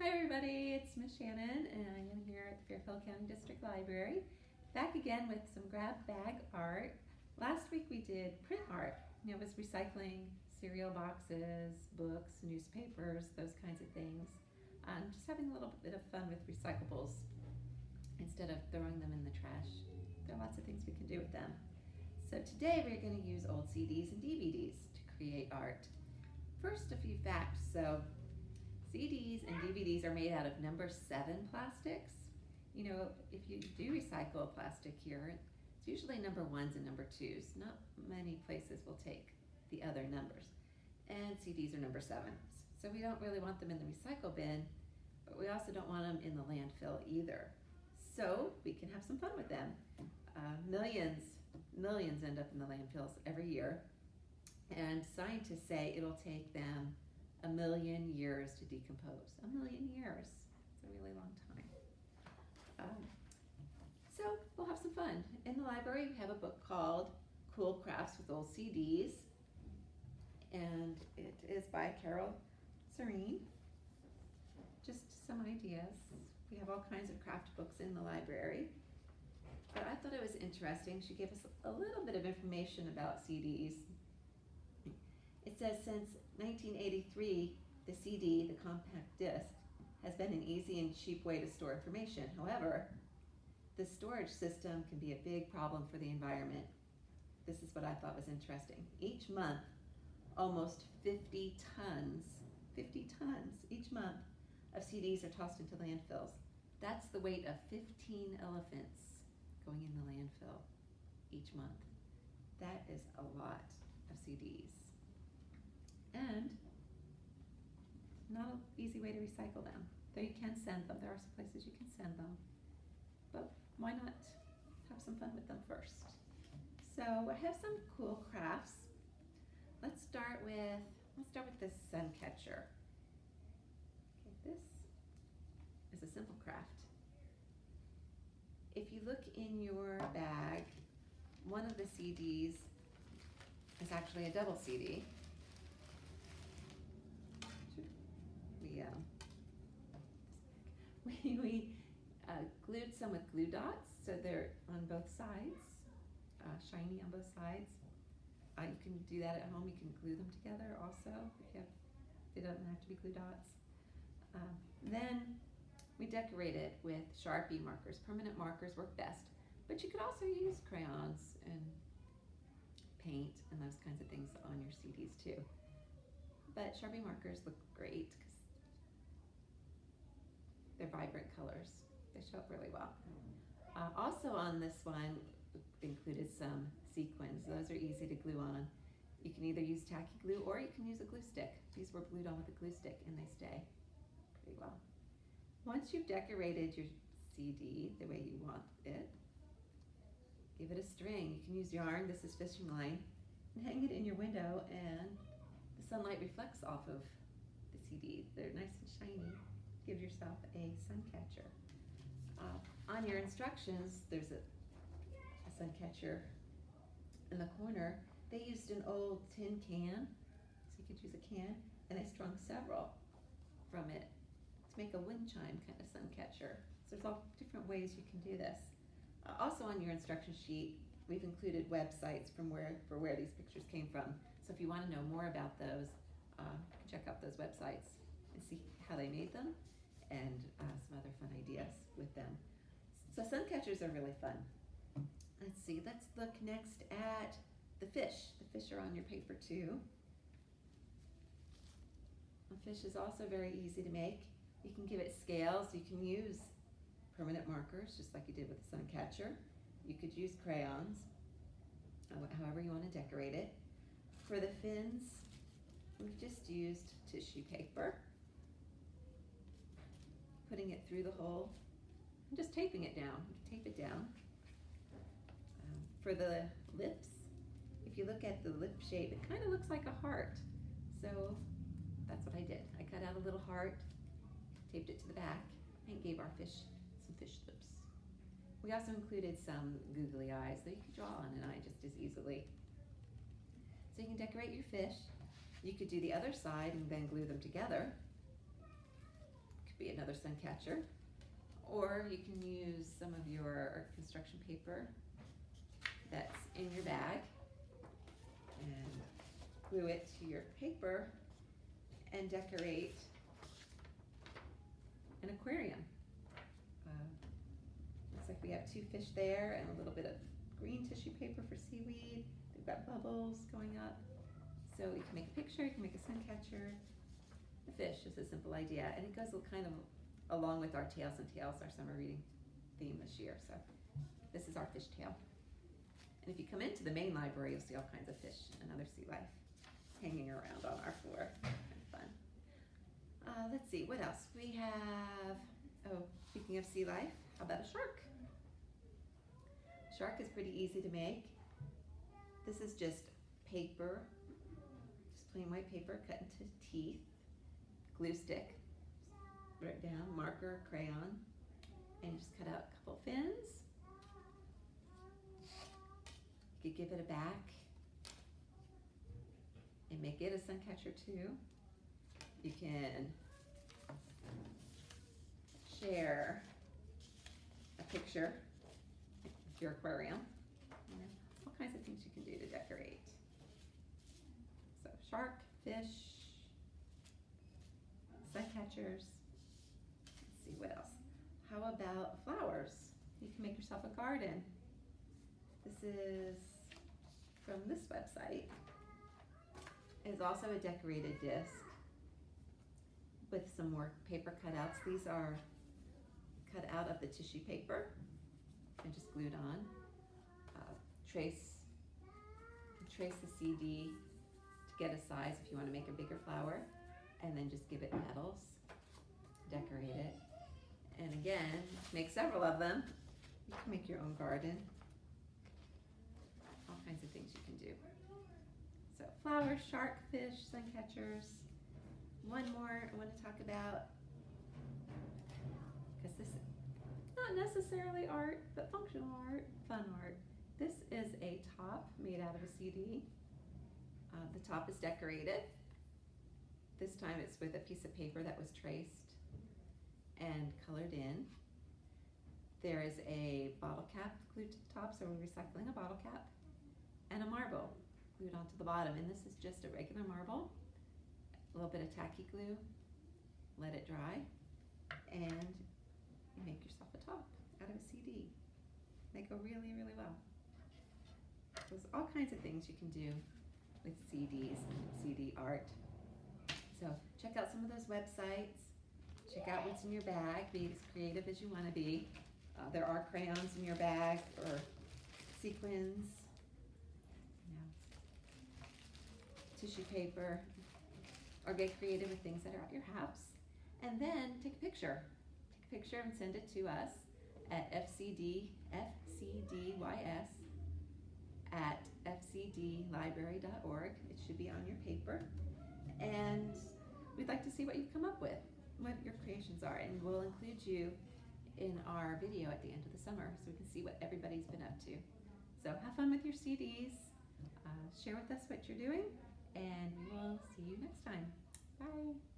Hi everybody, it's Miss Shannon and I am here at the Fairfield County District Library. Back again with some grab bag art. Last week we did print art. It was recycling cereal boxes, books, newspapers, those kinds of things. Um, just having a little bit of fun with recyclables instead of throwing them in the trash. There are lots of things we can do with them. So today we're going to use old CDs and DVDs to create art. First, a few facts. So CDs and DVDs are made out of number seven plastics. You know, if you do recycle plastic here, it's usually number ones and number twos. Not many places will take the other numbers. And CDs are number sevens. So we don't really want them in the recycle bin, but we also don't want them in the landfill either. So we can have some fun with them. Uh, millions, millions end up in the landfills every year. And scientists say it'll take them a million years to decompose. A million years. It's a really long time. Um, so we'll have some fun. In the library, we have a book called Cool Crafts with Old CDs. And it is by Carol Sirrine. Just some ideas. We have all kinds of craft books in the library. But I thought it was interesting. She gave us a little bit of information about CDs. It says since 1983, the CD, the compact disc, has been an easy and cheap way to store information. However, the storage system can be a big problem for the environment. This is what I thought was interesting. Each month, almost 50 tons, 50 tons each month of CDs are tossed into landfills. That's the weight of 15 elephants going in the landfill each month. That is a lot of CDs. And not an easy way to recycle them. Though you can send them, there are some places you can send them. But why not have some fun with them first? So I have some cool crafts. Let's start with, let's start with this sun catcher. Okay, this is a simple craft. If you look in your bag, one of the CDs is actually a double CD. We, um, we, uh, glued some with glue dots, so they're on both sides, uh, shiny on both sides. Uh, you can do that at home. You can glue them together also if you have. They don't have to be glue dots. Um, then we decorate it with Sharpie markers. Permanent markers work best, but you could also use crayons and paint and those kinds of things on your CDs too. But Sharpie markers look great they're vibrant colors. They show up really well. Uh, also on this one included some sequins. Those are easy to glue on. You can either use tacky glue or you can use a glue stick. These were glued on with a glue stick and they stay pretty well. Once you've decorated your CD the way you want it, give it a string. You can use yarn, this is fishing line, and hang it in your window and the sunlight reflects off of the CD. They're nice and shiny. Give yourself a sun catcher. Uh, on your instructions, there's a, a sun catcher in the corner. They used an old tin can, so you could use a can, and they strung several from it to make a wind chime kind of sun catcher. So there's all different ways you can do this. Uh, also on your instruction sheet, we've included websites from where for where these pictures came from. So if you want to know more about those, uh, check out those websites and see how they made them and uh, some other fun ideas with them. So sun catchers are really fun. Let's see, let's look next at the fish. The fish are on your paper too. A fish is also very easy to make. You can give it scales. You can use permanent markers, just like you did with the sun catcher. You could use crayons, however you want to decorate it. For the fins, we've just used tissue paper, putting it through the hole, and just taping it down. Tape it down. Um, for the lips, if you look at the lip shape, it kind of looks like a heart. So that's what I did. I cut out a little heart, taped it to the back, and gave our fish some fish lips. We also included some googly eyes that you could draw on an eye just as easily. So you can decorate your fish. You could do the other side and then glue them together. Be another sun catcher. Or you can use some of your construction paper that's in your bag and glue it to your paper and decorate an aquarium. Uh, looks like we have two fish there and a little bit of green tissue paper for seaweed. They've got bubbles going up. So you can make a picture, you can make a sun catcher. Fish is a simple idea, and it goes kind of along with our Tails and Tales, our summer reading theme this year. So this is our fish tail. And if you come into the main library, you'll see all kinds of fish and other sea life hanging around on our floor. Fun. Uh, let's see, what else? We have, oh, speaking of sea life, how about a shark? Shark is pretty easy to make. This is just paper, just plain white paper cut into teeth, glue stick, write down, marker, crayon, and just cut out a couple fins. You could give it a back and make it a sun catcher too. You can share a picture with your aquarium. Know, all kinds of things you can do to decorate. So shark, fish, sun catchers. Let's see what else. How about flowers? You can make yourself a garden. This is from this website. It's also a decorated disc with some more paper cutouts. These are cut out of the tissue paper and just glued on. Uh, trace, trace the CD to get a size if you want to make a bigger flower, and then just give it petals, decorate it, and again, make several of them. You can make your own garden. All kinds of things you can do. So flowers, shark, fish, sun catchers. One more I want to talk about because this is not necessarily art, but functional art, fun art. This is a top made out of a CD. Uh, the top is decorated. This time it's with a piece of paper that was traced and colored in. There is a bottle cap glued to the top, so we're recycling a bottle cap, and a marble glued onto the bottom. And this is just a regular marble, a little bit of tacky glue, let it dry, and you make yourself a top out of a CD. They go really, really well. There's all kinds of things you can do with CDs. So check out some of those websites. Check out what's in your bag. Be as creative as you want to be. Uh, there are crayons in your bag or sequins, you know, tissue paper, or get creative with things that are at your house. And then take a picture. Take a picture and send it to us at fcd, fcdys at fcdlibrary.org. It should be on your paper. And we'd like to see what you've come up with, what your creations are, and we'll include you in our video at the end of the summer so we can see what everybody's been up to. So have fun with your CDs, uh, share with us what you're doing, and we'll see you next time. Bye.